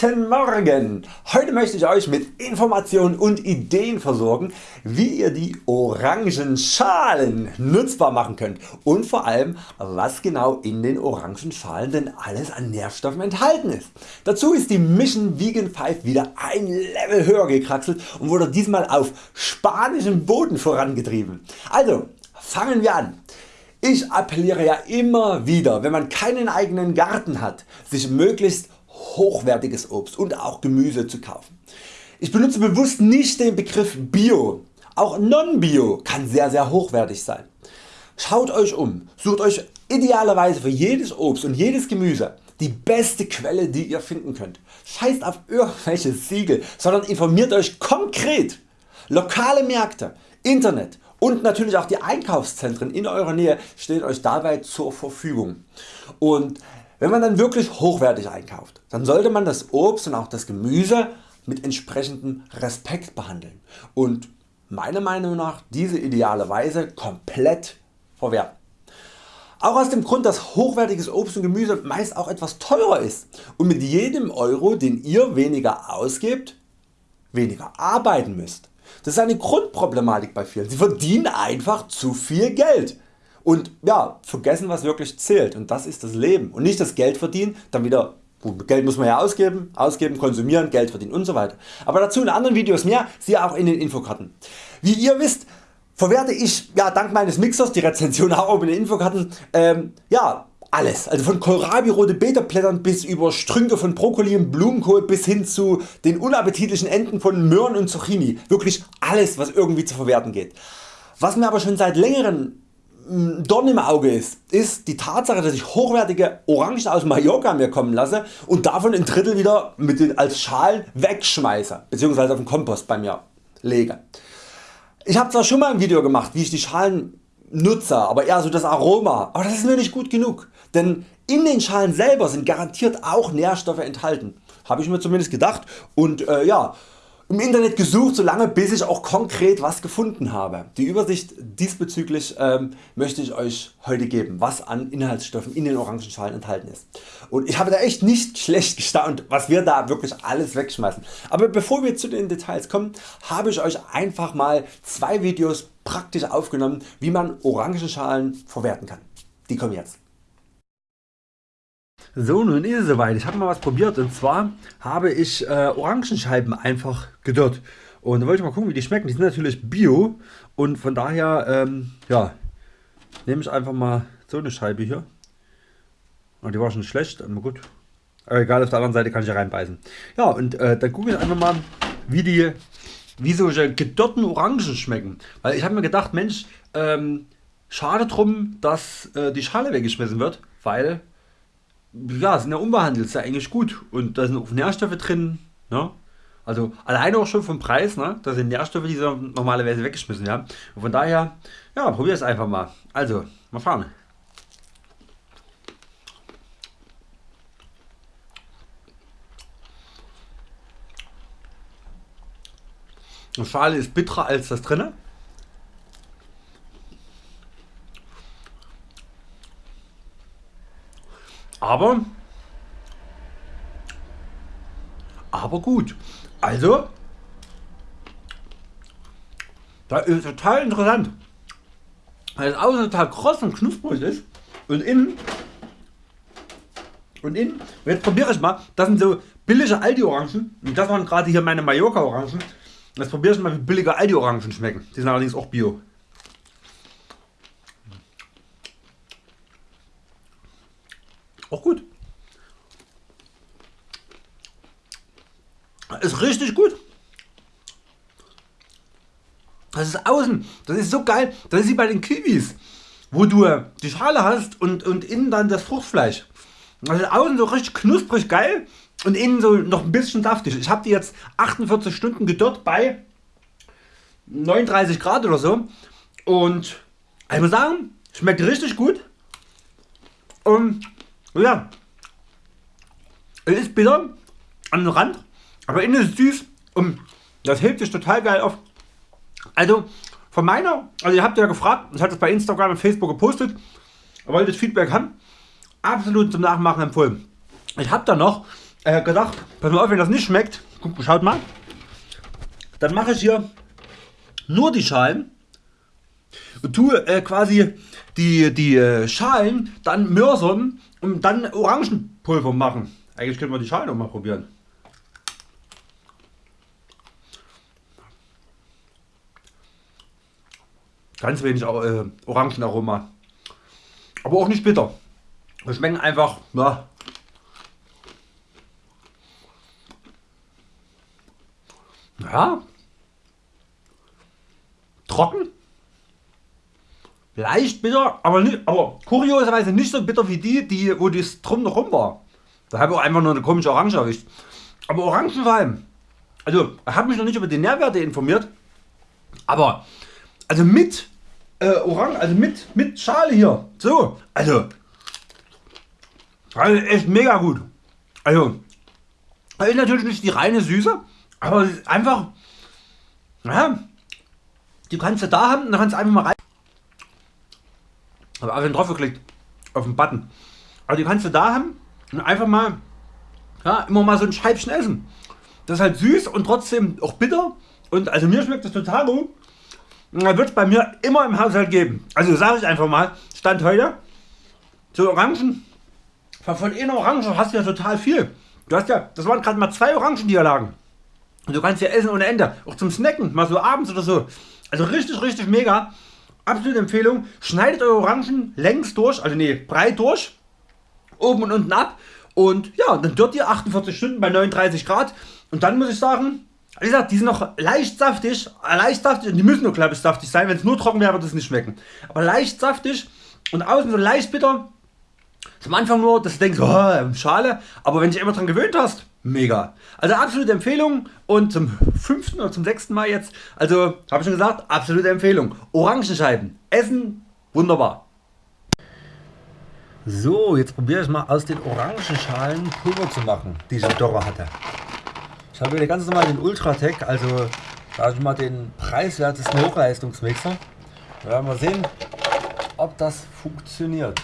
Guten Morgen! Heute möchte ich Euch mit Informationen und Ideen versorgen wie ihr die Orangenschalen nutzbar machen könnt und vor allem was genau in den Orangenschalen denn alles an Nährstoffen enthalten ist. Dazu ist die Mission Vegan 5 wieder ein Level höher gekraxelt und wurde diesmal auf spanischem Boden vorangetrieben. Also fangen wir an. Ich appelliere ja immer wieder wenn man keinen eigenen Garten hat sich möglichst hochwertiges Obst und auch Gemüse zu kaufen. Ich benutze bewusst nicht den Begriff Bio, auch Non-Bio kann sehr sehr hochwertig sein. Schaut Euch um, sucht Euch idealerweise für jedes Obst und jedes Gemüse die beste Quelle die ihr finden könnt. Scheißt auf irgendwelche Siegel, sondern informiert Euch konkret. Lokale Märkte, Internet und natürlich auch die Einkaufszentren in eurer Nähe stehen Euch dabei zur Verfügung. Und wenn man dann wirklich hochwertig einkauft, dann sollte man das Obst und auch das Gemüse mit entsprechendem Respekt behandeln und meiner Meinung nach diese idealerweise komplett verwerten. Auch aus dem Grund dass hochwertiges Obst und Gemüse meist auch etwas teurer ist und mit jedem Euro den ihr weniger ausgebt weniger arbeiten müsst. Das ist eine Grundproblematik bei vielen. Sie verdienen einfach zu viel Geld und ja, vergessen was wirklich zählt und das ist das Leben und nicht das Geld verdienen, dann wieder Geld muss man ja ausgeben, ausgeben, konsumieren, Geld verdienen und so weiter. Aber dazu in anderen Videos mehr, siehe auch in den Infokarten. Wie ihr wisst, verwerte ich ja, dank meines Mixers, die Rezension auch oben in den Infokarten, ähm, ja, alles, also von Kohlrabi rote Beterblättern bis über Strünke von Brokkoli und Blumenkohl bis hin zu den unappetitlichen Enden von Möhren und Zucchini. Wirklich alles was irgendwie zu verwerten geht. Was mir aber schon seit längerem Dorn im Auge ist, ist die Tatsache dass ich hochwertige Orangen aus Mallorca mir kommen lasse und davon ein Drittel wieder mit den, als Schalen wegschmeiße bzw. auf den Kompost bei mir lege. Ich habe zwar schon mal ein Video gemacht wie ich die Schalen nutze, aber eher so das Aroma, aber das ist mir nicht gut genug, denn in den Schalen selber sind garantiert auch Nährstoffe enthalten, habe ich mir zumindest gedacht und äh, ja, im Internet gesucht so lange bis ich auch konkret was gefunden habe. Die Übersicht diesbezüglich ähm, möchte ich Euch heute geben was an Inhaltsstoffen in den Orangenschalen enthalten ist. Und ich habe da echt nicht schlecht gestaunt was wir da wirklich alles wegschmeißen. Aber bevor wir zu den Details kommen habe ich Euch einfach mal zwei Videos praktisch aufgenommen wie man Orangenschalen verwerten kann. Die kommen jetzt. So nun ist es soweit. Ich habe mal was probiert und zwar habe ich äh, Orangenscheiben einfach gedörrt. Und da wollte ich mal gucken wie die schmecken. Die sind natürlich bio und von daher ähm, ja, nehme ich einfach mal so eine Scheibe hier. Und die war schon schlecht, aber gut. Aber egal auf der anderen Seite kann ich ja reinbeißen. Ja und äh, dann gucke ich einfach mal wie die wie solche gedörrten Orangen schmecken. Weil ich habe mir gedacht Mensch ähm, schade drum dass äh, die Schale weggeschmissen wird, weil ja, sind ja unbehandelt, ist ja eigentlich gut und da sind auch Nährstoffe drin. Ne? Also alleine auch schon vom Preis, ne? da sind Nährstoffe die so normalerweise weggeschmissen werden. Und von daher, ja, probier es einfach mal. Also, mal fahren. Die Schale ist bitterer als das drinne. Aber aber gut. Also das ist total interessant weil es außen total kross und knusprig ist. Und innen und innen jetzt probiere ich mal das sind so billige Aldi Orangen und das waren gerade hier meine Mallorca Orangen jetzt probiere ich mal wie billige Aldi Orangen schmecken. Die sind allerdings auch Bio Auch gut. Ist richtig gut. Das ist außen, das ist so geil, das ist wie bei den Kiwis, wo du die Schale hast und, und innen dann das Fruchtfleisch. Das ist außen so richtig knusprig geil und innen so noch ein bisschen saftig. Ich habe die jetzt 48 Stunden gedörrt bei 39 Grad oder so und ich muss sagen, schmeckt richtig gut und ja, es ist bitter an den Rand, aber innen ist süß und das hebt sich total geil auf. Also von meiner, also ihr habt ja gefragt, ich hatte es bei Instagram und Facebook gepostet, wollt das Feedback haben, absolut zum Nachmachen empfohlen. Ich habe da noch äh, gedacht, pass mal auf, wenn das nicht schmeckt, guck, schaut mal, dann mache ich hier nur die Schalen und tue äh, quasi die, die äh, Schalen dann mörsern und dann Orangenpulver machen. Eigentlich können wir die Schalen auch mal probieren. Ganz wenig äh, Orangenaroma. Aber auch nicht bitter. Wir schmecken einfach, na, ja, trocken, leicht bitter, aber, nicht, aber kurioserweise nicht so bitter wie die, die wo das drum noch rum war. Da habe ich auch einfach nur eine komische Orange erwischt. Aber Orangenwein, also ich habe mich noch nicht über die Nährwerte informiert, aber also mit äh, Orange, also mit, mit Schale hier, so, also, also echt mega gut. Also, ist natürlich nicht die reine Süße, aber einfach, ja, die kannst du da haben und dann kannst du einfach mal rein. Aber einfach drauf geklickt auf den Button. Aber die kannst du da haben und einfach mal, ja, immer mal so ein Scheibchen essen. Das ist halt süß und trotzdem auch bitter. Und also mir schmeckt das total gut. Und da wird es bei mir immer im Haushalt geben. Also sage ich einfach mal, Stand heute, so Orangen, von einer Orange hast du ja total viel. Du hast ja, das waren gerade mal zwei Orangen, die hier lagen. Und du kannst ja essen ohne Ende. Auch zum Snacken, mal so abends oder so. Also richtig, richtig mega. Absolute Empfehlung. Schneidet eure Orangen längs durch, also nee, breit durch. Oben und unten ab. Und ja, dann dort ihr 48 Stunden bei 39 Grad. Und dann muss ich sagen, wie gesagt, die sind noch leicht saftig, leicht saftig und die müssen nur glaube ich saftig sein. Wenn es nur trocken wäre, würde es nicht schmecken. Aber leicht saftig und außen so leicht bitter. Zum Anfang nur, dass du denkst, oh, Schale. Aber wenn du dich immer dran gewöhnt hast, mega. Also absolute Empfehlung und zum fünften oder zum sechsten Mal jetzt, also habe ich schon gesagt, absolute Empfehlung. Orangenscheiben, essen, wunderbar. So, jetzt probiere ich mal aus den Orangenschalen Pulver zu machen, die ich im Dörrer hatte. Ich habe hier ganz normal den Ultratec, also da ich mal den preiswertesten Hochleistungsmixer. Wir werden mal sehen, ob das funktioniert.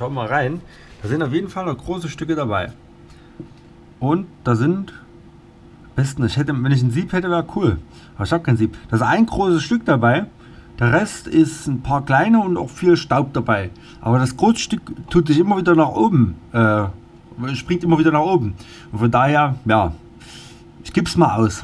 Wir mal rein. Da sind auf jeden Fall noch große Stücke dabei. Und da sind besten, ich hätte, wenn ich ein Sieb hätte, wäre cool. Aber ich habe kein Sieb. Da ist ein großes Stück dabei. Der Rest ist ein paar kleine und auch viel Staub dabei. Aber das große Stück tut sich immer wieder nach oben. Äh, springt immer wieder nach oben. Und von daher, ja, ich gebe es mal aus.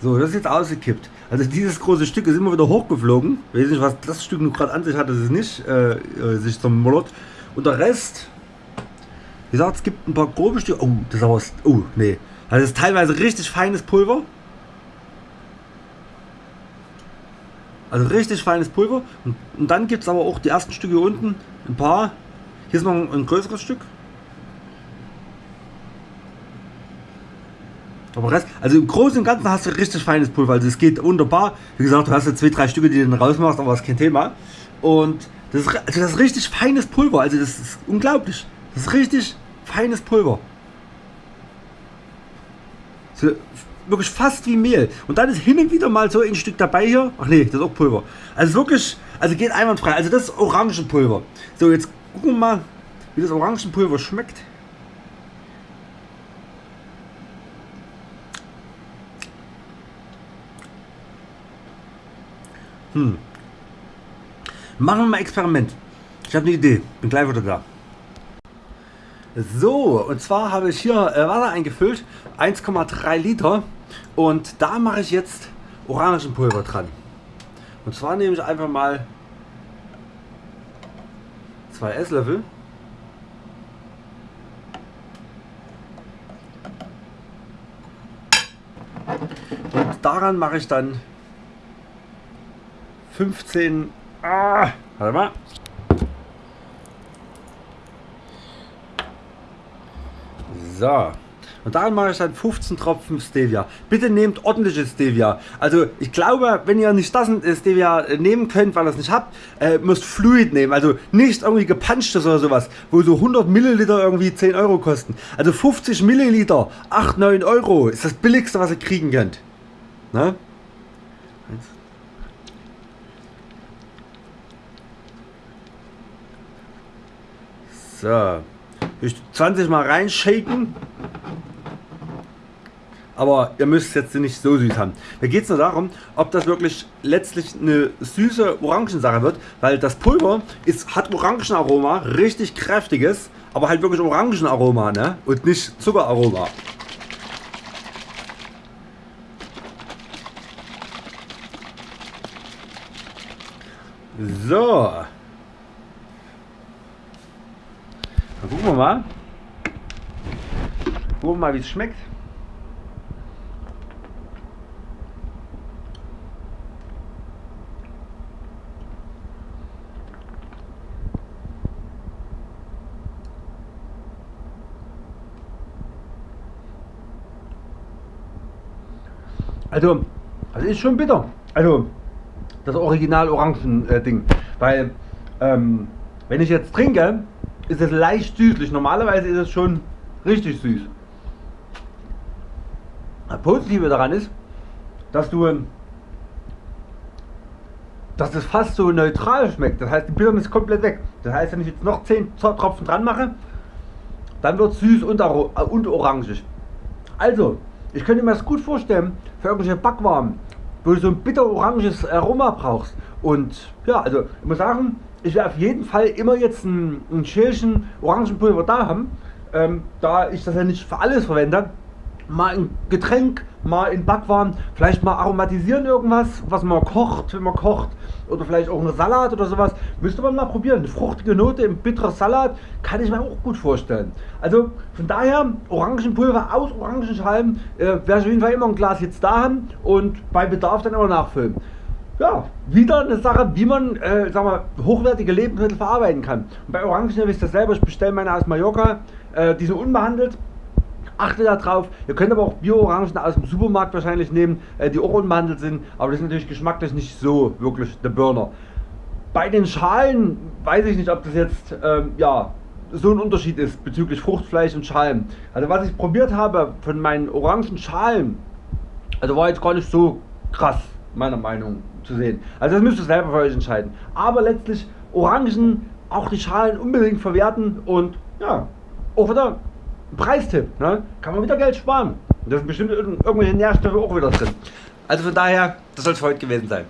So, das ist jetzt ausgekippt. Also dieses große Stück ist immer wieder hochgeflogen. Ich weiß nicht, was das Stück gerade an sich hat, das ist nicht äh, äh sich zermollert. Und der Rest, wie gesagt, es gibt ein paar grobe Stücke. Oh, das ist aber, oh, nee. Das ist teilweise richtig feines Pulver. Also richtig feines Pulver. Und, und dann gibt es aber auch die ersten Stücke hier unten. Ein paar. Hier ist noch ein, ein größeres Stück. Aber Rest, also im Großen und Ganzen hast du richtig feines Pulver. Also es geht wunderbar. Wie gesagt, du hast ja zwei, drei Stücke, die du dann rausmachst, aber das ist kein Thema. Und das ist, also das ist richtig feines Pulver. Also das ist unglaublich. Das ist richtig feines Pulver. So, wirklich fast wie Mehl. Und dann ist hin und wieder mal so ein Stück dabei hier. Ach nee, das ist auch Pulver. Also wirklich, also geht einwandfrei. Also das ist Orangenpulver. So, jetzt gucken wir mal, wie das Orangenpulver schmeckt. Hm. Machen wir mal Experiment. Ich habe eine Idee. Bin gleich wieder da. So, und zwar habe ich hier äh, Wasser eingefüllt. 1,3 Liter. Und da mache ich jetzt Orangenpulver dran. Und zwar nehme ich einfach mal zwei Esslöffel. Und daran mache ich dann 15, ah, Warte mal. So. Und daran mache ich dann 15 Tropfen Stevia. Bitte nehmt ordentliches Stevia. Also ich glaube, wenn ihr nicht das Stevia nehmen könnt, weil ihr es nicht habt, äh, müsst Fluid nehmen. Also nicht irgendwie gepanschtes oder sowas, wo so 100 Milliliter irgendwie 10 Euro kosten. Also 50 Milliliter, 8, 9 Euro ist das billigste was ihr kriegen könnt. Ne? So. 20 mal reinshaken aber ihr müsst es jetzt nicht so süß haben. Da geht es nur darum, ob das wirklich letztlich eine süße Orangensache wird, weil das Pulver ist, hat Orangenaroma, richtig kräftiges, aber halt wirklich Orangenaroma ne? und nicht Zuckeraroma. So. Dann gucken wir mal. Gucken wir mal wie es schmeckt. Also, das ist schon bitter. Also, das Original Orangen äh. Weil, ähm, wenn ich jetzt trinke, ist es leicht süßlich. Normalerweise ist es schon richtig süß. Das Positive daran ist, dass du dass das fast so neutral schmeckt. Das heißt, die Bitternis ist komplett weg. Das heißt, wenn ich jetzt noch 10 Tropfen dran mache, dann wird es süß und, und orangig. Also, ich könnte mir das gut vorstellen für irgendwelche Backwaren, wo du so ein bitter-oranges Aroma brauchst. Und ja, also ich muss sagen, ich werde auf jeden Fall immer jetzt ein, ein Schälchen Orangenpulver da haben, ähm, da ich das ja nicht für alles verwende mal ein Getränk, mal in Backwaren, vielleicht mal aromatisieren irgendwas, was man kocht, wenn man kocht. Oder vielleicht auch eine Salat oder sowas. Müsste man mal probieren. Eine fruchtige Note im bitteren Salat kann ich mir auch gut vorstellen. Also von daher, Orangenpulver aus Orangenschalen äh, werde ich auf jeden Fall immer ein Glas jetzt da haben und bei Bedarf dann immer nachfüllen. Ja, wieder eine Sache, wie man äh, sag mal, hochwertige Lebensmittel verarbeiten kann. Und bei Orangen wisst ihr selber, ich bestelle meine aus Mallorca, äh, die sind unbehandelt Achtet darauf, ihr könnt aber auch Bio-Orangen aus dem Supermarkt wahrscheinlich nehmen, äh, die auch unbehandelt sind, aber das ist natürlich geschmacklich nicht so wirklich der Burner. Bei den Schalen weiß ich nicht, ob das jetzt ähm, ja, so ein Unterschied ist bezüglich Fruchtfleisch und Schalen. Also was ich probiert habe von meinen orangen Schalen, also war jetzt gar nicht so krass, meiner Meinung zu sehen. Also das müsst ihr selber für euch entscheiden. Aber letztlich Orangen, auch die Schalen unbedingt verwerten und ja, auch wieder Preistipp, ne? kann man wieder Geld sparen. Da sind bestimmt irgendwelche Nährstoffe auch wieder drin. Also von daher, das soll es heute gewesen sein.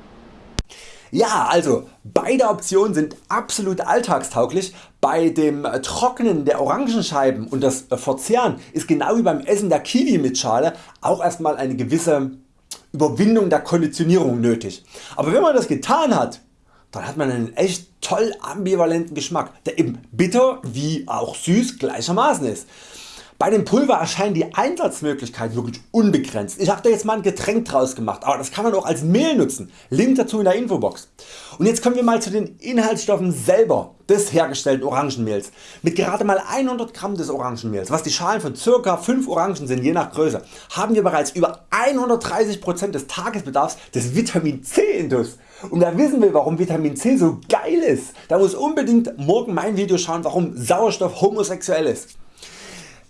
Ja, also beide Optionen sind absolut alltagstauglich. Bei dem Trocknen der Orangenscheiben und das Verzehren ist genau wie beim Essen der Kiwi mit Schale auch erstmal eine gewisse Überwindung der Konditionierung nötig. Aber wenn man das getan hat, dann hat man einen echt toll ambivalenten Geschmack, der eben bitter wie auch süß gleichermaßen ist. Bei dem Pulver erscheinen die Einsatzmöglichkeiten wirklich unbegrenzt. Ich habe da jetzt mal ein Getränk draus gemacht, aber das kann man auch als Mehl nutzen. Link dazu in der Infobox. Und jetzt kommen wir mal zu den Inhaltsstoffen selber des hergestellten Orangenmehls. Mit gerade mal 100 Gramm des Orangenmehls, was die Schalen von ca. 5 Orangen sind je nach Größe, haben wir bereits über 130% des Tagesbedarfs des Vitamin C intus. Und wer wissen will warum Vitamin C so geil ist, da muss unbedingt morgen mein Video schauen warum Sauerstoff homosexuell ist.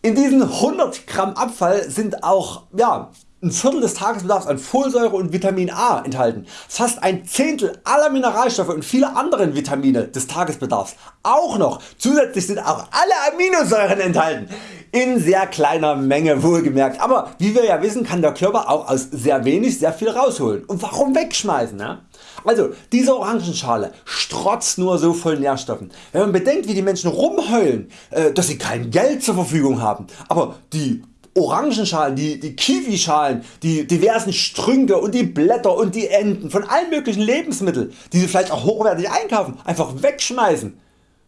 In diesen 100 Gramm Abfall sind auch ja, ein Viertel des Tagesbedarfs an Folsäure und Vitamin A enthalten, fast ein Zehntel aller Mineralstoffe und viele andere Vitamine des Tagesbedarfs. Auch noch zusätzlich sind auch alle Aminosäuren enthalten, in sehr kleiner Menge wohlgemerkt, aber wie wir ja wissen kann der Körper auch aus sehr wenig sehr viel rausholen. Und warum wegschmeißen? Ne? Also diese Orangenschale strotzt nur so voll Nährstoffen. Wenn man bedenkt wie die Menschen rumheulen, äh, dass sie kein Geld zur Verfügung haben, aber die Orangenschalen, die, die Kiwischalen, die diversen Strünke und die Blätter und die Enden von allen möglichen Lebensmitteln, die sie vielleicht auch hochwertig einkaufen, einfach wegschmeißen.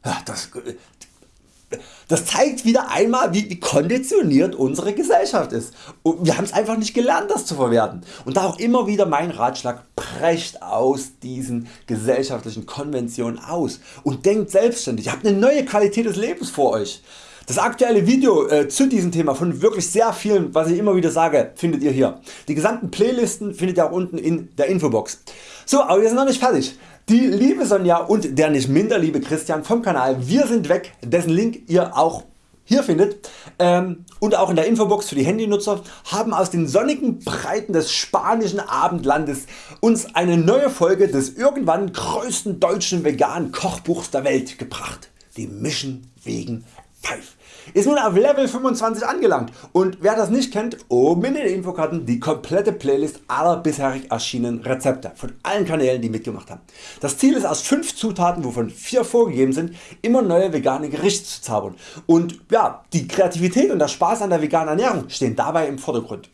Ja, das, das zeigt wieder einmal wie, wie konditioniert unsere Gesellschaft ist. Und wir haben es einfach nicht gelernt das zu verwerten. Und da auch immer wieder mein Ratschlag brecht aus diesen gesellschaftlichen Konventionen aus und denkt selbstständig, ihr habt eine neue Qualität des Lebens vor Euch. Das aktuelle Video äh, zu diesem Thema von wirklich sehr vielen was ich immer wieder sage findet ihr hier. Die gesamten Playlisten findet ihr auch unten in der Infobox. So aber wir sind noch nicht fertig. Die liebe Sonja und der nicht minder liebe Christian vom Kanal Wir sind weg, dessen Link ihr auch hier findet ähm, und auch in der Infobox für die Handynutzer haben aus den sonnigen Breiten des spanischen Abendlandes uns eine neue Folge des irgendwann größten deutschen veganen Kochbuchs der Welt gebracht. Die Mission wegen 5 ist nun auf Level 25 angelangt und wer das nicht kennt, oben in den Infokarten die komplette Playlist aller bisherig erschienenen Rezepte von allen Kanälen die mitgemacht haben. Das Ziel ist aus 5 Zutaten wovon 4 vorgegeben sind immer neue vegane Gerichte zu zaubern und ja, die Kreativität und der Spaß an der veganen Ernährung stehen dabei im Vordergrund.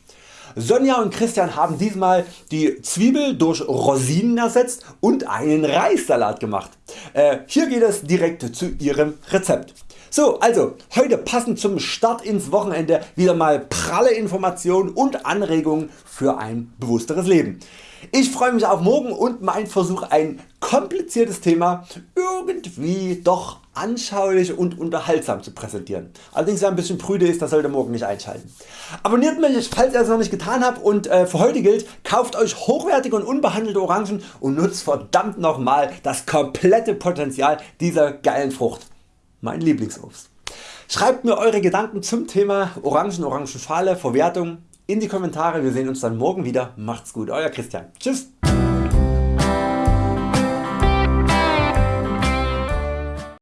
Sonja und Christian haben diesmal die Zwiebel durch Rosinen ersetzt und einen Reissalat gemacht. Äh, hier geht es direkt zu ihrem Rezept. So also heute passend zum Start ins Wochenende wieder mal pralle Informationen und Anregungen für ein bewussteres Leben. Ich freue mich auf morgen und mein Versuch ein kompliziertes Thema irgendwie doch anschaulich und unterhaltsam zu präsentieren. Allerdings wer ein bisschen prüde ist, das sollte morgen nicht einschalten. Abonniert mich falls ihr es noch nicht getan habt und äh, für heute gilt kauft Euch hochwertige und unbehandelte Orangen und nutzt verdammt nochmal das komplette Potenzial dieser geilen Frucht mein Lieblingsobst. Schreibt mir Eure Gedanken zum Thema Orangen, Orangenschale, Verwertung in die Kommentare. Wir sehen uns dann morgen wieder. Macht's gut, Euer Christian. Tschüss.